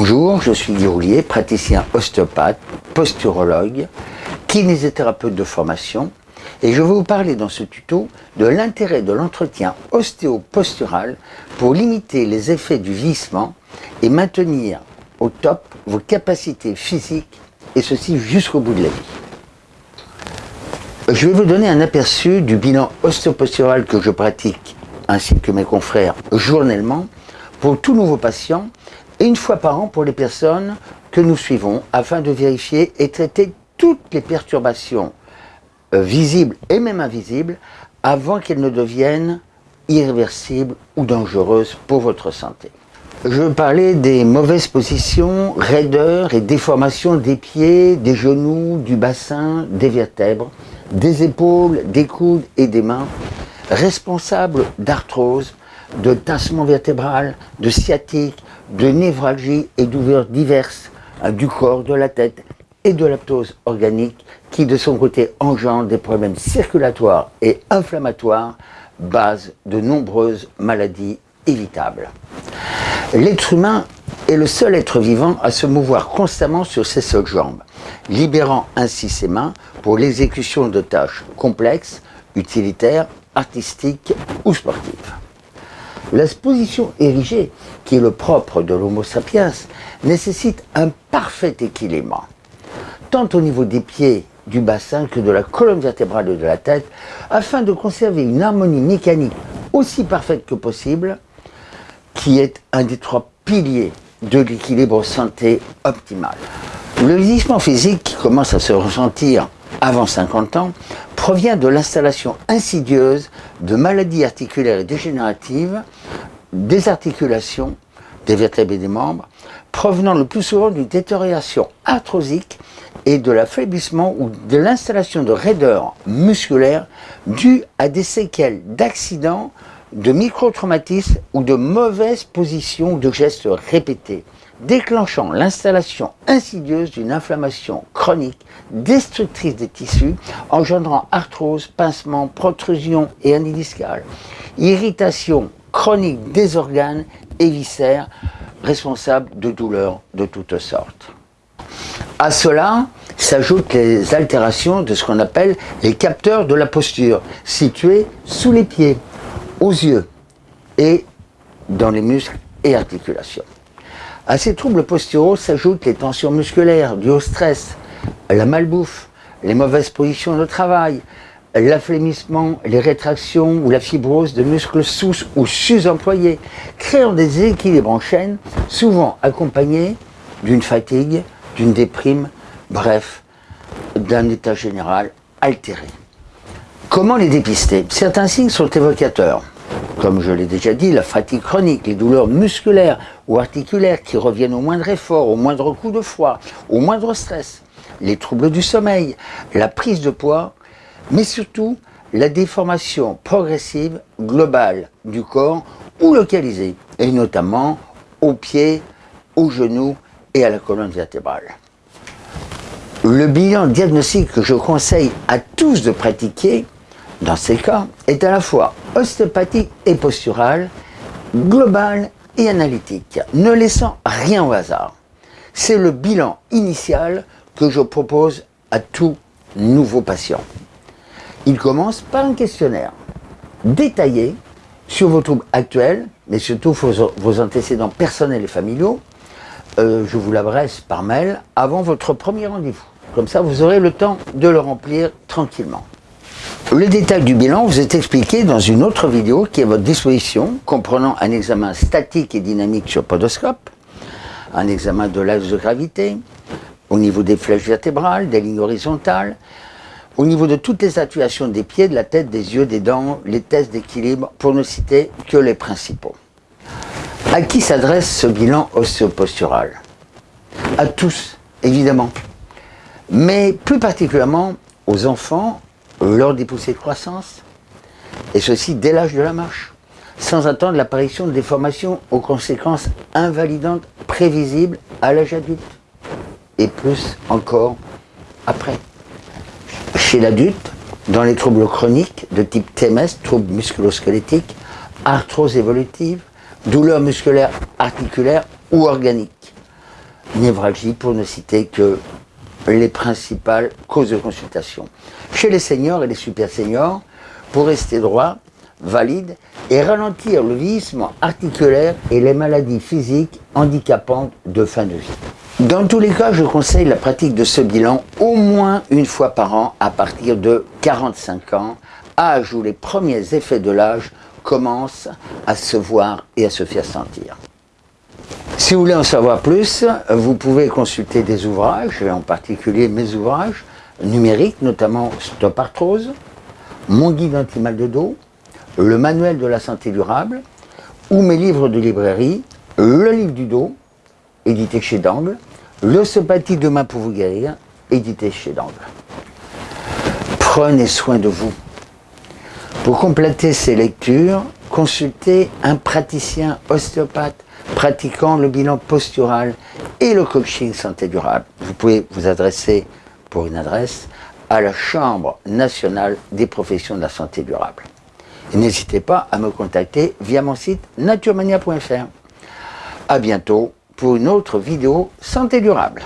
Bonjour, je suis Guy praticien ostéopathe, posturologue, kinésithérapeute de formation et je vais vous parler dans ce tuto de l'intérêt de l'entretien ostéopostural pour limiter les effets du vieillissement et maintenir au top vos capacités physiques et ceci jusqu'au bout de la vie. Je vais vous donner un aperçu du bilan ostéopostural que je pratique ainsi que mes confrères journellement pour tout nouveau patient et une fois par an pour les personnes que nous suivons afin de vérifier et traiter toutes les perturbations euh, visibles et même invisibles avant qu'elles ne deviennent irréversibles ou dangereuses pour votre santé. Je parler des mauvaises positions, raideurs et déformations des pieds, des genoux, du bassin, des vertèbres, des épaules, des coudes et des mains, responsables d'arthrose, de tassement vertébral, de sciatique, de névralgie et douleurs diverses hein, du corps, de la tête et de l'aptose organique qui de son côté engendre des problèmes circulatoires et inflammatoires, base de nombreuses maladies évitables. L'être humain est le seul être vivant à se mouvoir constamment sur ses seules jambes, libérant ainsi ses mains pour l'exécution de tâches complexes, utilitaires, artistiques ou sportives. La position érigée, qui est le propre de l'homo sapiens, nécessite un parfait équilibre, tant au niveau des pieds, du bassin que de la colonne vertébrale et de la tête, afin de conserver une harmonie mécanique aussi parfaite que possible, qui est un des trois piliers de l'équilibre santé optimal. Le vieillissement physique qui commence à se ressentir avant 50 ans provient de l'installation insidieuse de maladies articulaires et dégénératives, des articulations, des vertèbres et des membres, provenant le plus souvent d'une détérioration arthrosique et de l'affaiblissement ou de l'installation de raideurs musculaires dues à des séquelles d'accidents, de micro-traumatismes ou de mauvaises positions de gestes répétés déclenchant l'installation insidieuse d'une inflammation chronique destructrice des tissus, engendrant arthrose, pincement, protrusion et hernie irritation chronique des organes et viscères, responsables de douleurs de toutes sortes. À cela s'ajoutent les altérations de ce qu'on appelle les capteurs de la posture, situés sous les pieds, aux yeux et dans les muscles et articulations. À ces troubles posturaux s'ajoutent les tensions musculaires dues au stress, la malbouffe, les mauvaises positions de travail, l'afflémissement, les rétractions ou la fibrose de muscles sous ou sus-employés, créant des équilibres en chaîne, souvent accompagnés d'une fatigue, d'une déprime, bref, d'un état général altéré. Comment les dépister? Certains signes sont évocateurs comme je l'ai déjà dit, la fatigue chronique, les douleurs musculaires ou articulaires qui reviennent au moindre effort, au moindre coup de froid, au moindre stress, les troubles du sommeil, la prise de poids, mais surtout la déformation progressive globale du corps ou localisée, et notamment aux pieds, aux genoux et à la colonne vertébrale. Le bilan diagnostique que je conseille à tous de pratiquer, dans ces cas, est à la fois ostéopathique et posturale, globale et analytique, ne laissant rien au hasard. C'est le bilan initial que je propose à tout nouveau patient. Il commence par un questionnaire détaillé sur vos troubles actuels, mais surtout vos, antécédents personnels et familiaux. Euh, je vous l'adresse par mail avant votre premier rendez-vous. Comme ça, vous aurez le temps de le remplir tranquillement. Le détail du bilan vous est expliqué dans une autre vidéo qui est à votre disposition, comprenant un examen statique et dynamique sur podoscope, un examen de l'axe de gravité, au niveau des flèches vertébrales, des lignes horizontales, au niveau de toutes les actuations des pieds, de la tête, des yeux, des dents, les tests d'équilibre, pour ne citer que les principaux. À qui s'adresse ce bilan ostéopostural? À tous, évidemment, mais plus particulièrement aux enfants lors des poussées de croissance, et ceci dès l'âge de la marche, sans attendre l'apparition de déformations aux conséquences invalidantes prévisibles à l'âge adulte, et plus encore après. Chez l'adulte, dans les troubles chroniques de type TMS, troubles musculosquelettiques, arthrose évolutive, douleurs musculaires articulaires ou organiques, névralgie, pour ne citer que les principales causes de consultation. Chez les seniors et les super seniors, pour rester droit, valide et ralentir le vieillissement articulaire et les maladies physiques handicapantes de fin de vie. Dans tous les cas, je conseille la pratique de ce bilan au moins une fois par an à partir de 45 ans, âge où les premiers effets de l'âge commencent à se voir et à se faire sentir. Si vous voulez en savoir plus, vous pouvez consulter des ouvrages, en particulier mes ouvrages numériques, notamment Stop Arthrose, Mon guide anti-mal de dos, le manuel de la santé durable, ou mes livres de librairie, le livre du dos, édité chez Dangle, l'ossopathie demain pour vous guérir, édité chez Dangle. Prenez soin de vous. Pour compléter ces lectures, consultez un praticien ostéopathe pratiquant le bilan postural et le coaching santé durable. Vous pouvez vous adresser pour une adresse à la Chambre nationale des professions de la santé durable. N'hésitez pas à me contacter via mon site naturemania.fr. A bientôt pour une autre vidéo santé durable.